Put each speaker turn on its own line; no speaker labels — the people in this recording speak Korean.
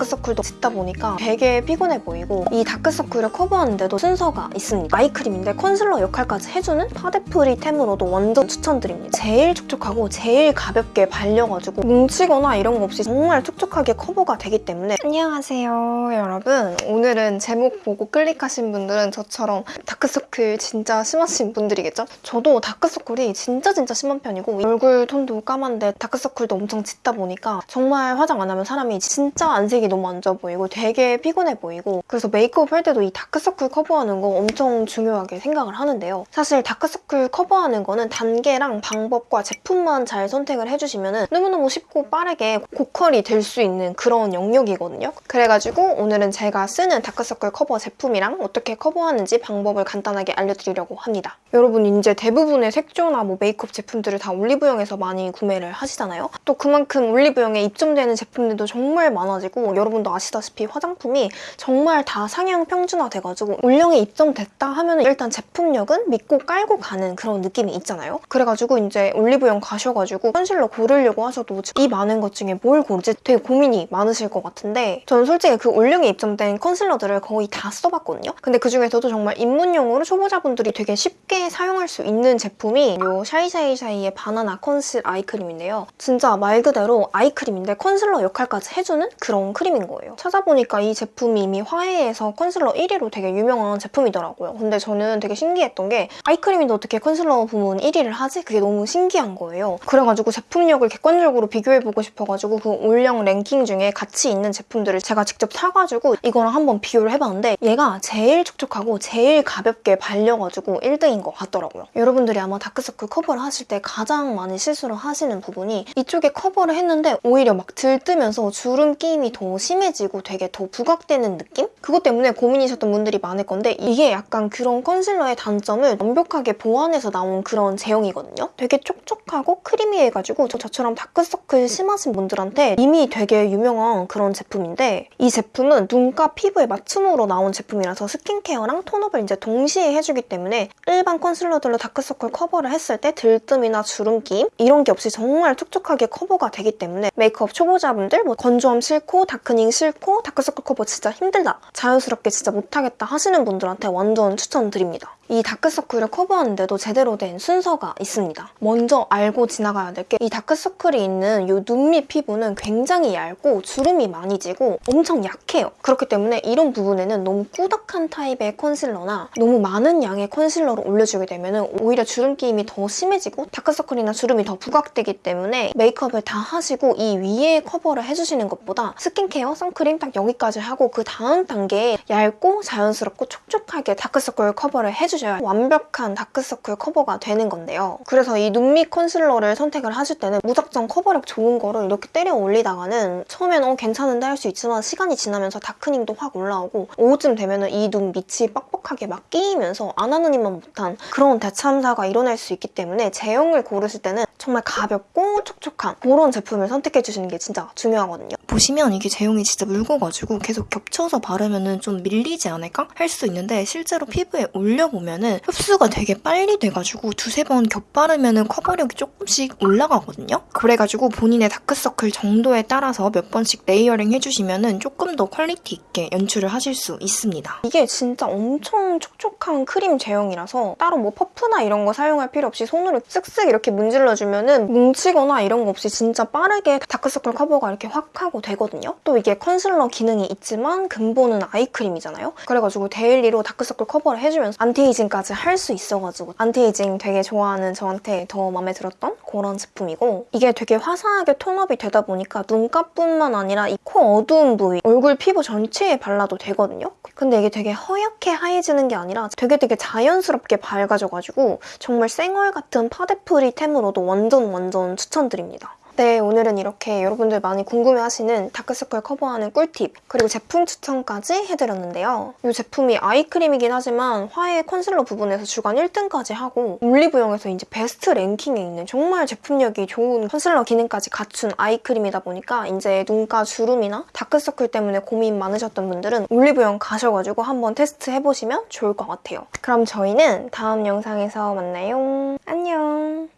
다크서클도 짙다 보니까 되게 피곤해 보이고 이 다크서클을 커버하는데도 순서가 있습니다. 아이크림인데 컨실러 역할까지 해주는 파데프리템으로도 완전 추천드립니다. 제일 촉촉하고 제일 가볍게 발려가지고 뭉치거나 이런 거 없이 정말 촉촉하게 커버가 되기 때문에 안녕하세요 여러분 오늘은 제목 보고 클릭하신 분들은 저처럼 다크서클 진짜 심하신 분들이겠죠? 저도 다크서클이 진짜 진짜 심한 편이고 얼굴 톤도 까만데 다크서클도 엄청 짙다 보니까 정말 화장 안 하면 사람이 진짜 안색이 너무 안 좋아 보이고 되게 피곤해 보이고 그래서 메이크업 할 때도 이 다크서클 커버하는 거 엄청 중요하게 생각을 하는데요. 사실 다크서클 커버하는 거는 단계랑 방법과 제품만 잘 선택을 해주시면 너무너무 쉽고 빠르게 고퀄이 될 수 있는 그런 영역이거든요. 그래가지고 오늘은 제가 쓰는 다크서클 커버 제품이랑 어떻게 커버하는지 방법을 간단하게 알려드리려고 합니다. 여러분 이제 대부분의 색조나 뭐 메이크업 제품들을 다 올리브영에서 많이 구매를 하시잖아요. 또 그만큼 올리브영에 입점되는 제품들도 정말 많아지고 여러분도 아시다시피 화장품이 정말 다 상향 평준화 돼가지고 올영에 입점됐다 하면 일단 제품력은 믿고 깔고 가는 그런 느낌이 있잖아요. 그래가지고 이제 올리브영 가셔가지고 컨실러 고르려고 하셔도 이 많은 것 중에 뭘 고르지 되게 고민이 많으실 것 같은데 저는 솔직히 그 올영에 입점된 컨실러들을 거의 다 써봤거든요. 근데 그중에서도 정말 입문용으로 초보자분들이 되게 쉽게 사용할 수 있는 제품이 이 샤이샤이샤이의 바나나 컨실 아이크림인데요. 진짜 말 그대로 아이크림인데 컨실러 역할까지 해주는 그런 크림 인 거예요. 찾아보니까 이 제품이 이미 화해에서 컨실러 1위로 되게 유명한 제품이더라고요. 근데 저는 되게 신기했던 게 아이크림인데 어떻게 컨실러 부문 1위를 하지? 그게 너무 신기한 거예요. 그래가지고 제품력을 객관적으로 비교해보고 싶어가지고 그 올영 랭킹 중에 같이 있는 제품들을 제가 직접 사가지고 이거랑 한번 비교를 해봤는데 얘가 제일 촉촉하고 제일 가볍게 발려가지고 1등인 것 같더라고요. 여러분들이 아마 다크서클 커버를 하실 때 가장 많이 실수를 하시는 부분이 이쪽에 커버를 했는데 오히려 막 들뜨면서 주름 끼임이 더 심해지고 되게 더 부각되는 느낌? 그것 때문에 고민이셨던 분들이 많을 건데 이게 약간 그런 컨실러의 단점을 완벽하게 보완해서 나온 그런 제형이거든요. 되게 촉촉하고 크리미해가지고 저- 저처럼 다크서클 심하신 분들한테 이미 되게 유명한 그런 제품인데 이 제품은 눈가 피부에 맞춤으로 나온 제품이라서 스킨케어랑 톤업을 이제 동시에 해주기 때문에 일반 컨실러들로 다크서클 커버를 했을 때 들뜸이나 주름끼임 이런 게 없이 정말 촉촉하게 커버가 되기 때문에 메이크업 초보자분들 뭐 건조함 싫고 다크닝 싫고 다크서클 커버 진짜 힘들다 자연스럽게 진짜 못하겠다 하시는 분들한테 완전 추천드립니다. 이 다크서클을 커버하는데도 제대로 된 순서가 있습니다. 먼저 알고 지나가야 될 게 이 다크서클이 있는 이 눈 밑 피부는 굉장히 얇고 주름이 많이 지고 엄청 약해요. 그렇기 때문에 이런 부분에는 너무 꾸덕한 타입의 컨실러나 너무 많은 양의 컨실러를 올려주게 되면 오히려 주름 끼임이 더 심해지고 다크서클이나 주름이 더 부각되기 때문에 메이크업을 다 하시고 이 위에 커버를 해주시는 것보다 스킨 케어, 선크림 딱 여기까지 하고 그 다음 단계에 얇고 자연스럽고 촉촉하게 다크서클 커버를 해주셔야 완벽한 다크서클 커버가 되는 건데요. 그래서 이 눈밑 컨실러를 선택을 하실 때는 무작정 커버력 좋은 거를 이렇게 때려 올리다가는 처음엔 어 괜찮은데 할 수 있지만 시간이 지나면서 다크닝도 확 올라오고 오후쯤 되면 이 눈 밑이 뻑뻑하게 막 끼이면서 안 하는 이만 못한 그런 대참사가 일어날 수 있기 때문에 제형을 고르실 때는 정말 가볍고 촉촉한 그런 제품을 선택해 주시는 게 진짜 중요하거든요. 보시면 이게 제형이 진짜 묽어가지고 계속 겹쳐서 바르면 좀 밀리지 않을까 할 수 있는데 실제로 피부에 올려보면 흡수가 되게 빨리 돼가지고 두세 번 겹바르면 커버력이 조금씩 올라가거든요. 그래가지고 본인의 다크서클 정도에 따라서 몇 번씩 레이어링 해주시면 조금 더 퀄리티 있게 연출을 하실 수 있습니다. 이게 진짜 엄청 촉촉한 크림 제형이라서 따로 뭐 퍼프나 이런 거 사용할 필요 없이 손으로 쓱쓱 이렇게 문질러주면 뭉치거나 이런 거 없이 진짜 빠르게 다크서클 커버가 이렇게 확 하고 되거든요. 또 이게 컨실러 기능이 있지만 근본은 아이크림이잖아요. 그래가지고 데일리로 다크서클 커버를 해주면서 안티에이징까지 할 수 있어가지고 안티에이징 되게 좋아하는 저한테 더 마음에 들었던 그런 제품이고 이게 되게 화사하게 톤업이 되다 보니까 눈가뿐만 아니라 이 코 어두운 부위, 얼굴 피부 전체에 발라도 되거든요. 근데 이게 되게 허옇게 하얘지는 게 아니라 되게 되게 자연스럽게 밝아져가지고 정말 쌩얼 같은 파데프리템으로도 완전 완전 추천드립니다. 네, 오늘은 이렇게 여러분들 많이 궁금해하시는 다크서클 커버하는 꿀팁 그리고 제품 추천까지 해드렸는데요. 이 제품이 아이크림이긴 하지만 화해 컨실러 부분에서 주간 1등까지 하고 올리브영에서 이제 베스트 랭킹에 있는 정말 제품력이 좋은 컨실러 기능까지 갖춘 아이크림이다 보니까 이제 눈가 주름이나 다크서클 때문에 고민 많으셨던 분들은 올리브영 가셔가지고 한번 테스트 해보시면 좋을 것 같아요. 그럼 저희는 다음 영상에서 만나요. 안녕!